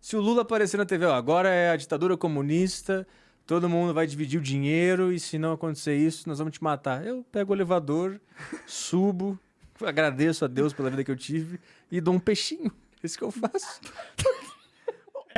Se o Lula aparecer na TV, ó, agora é a ditadura comunista, todo mundo vai dividir o dinheiro e se não acontecer isso, nós vamos te matar. Eu pego o elevador, subo, agradeço a Deus pela vida que eu tive e dou um peixinho. É isso que eu faço.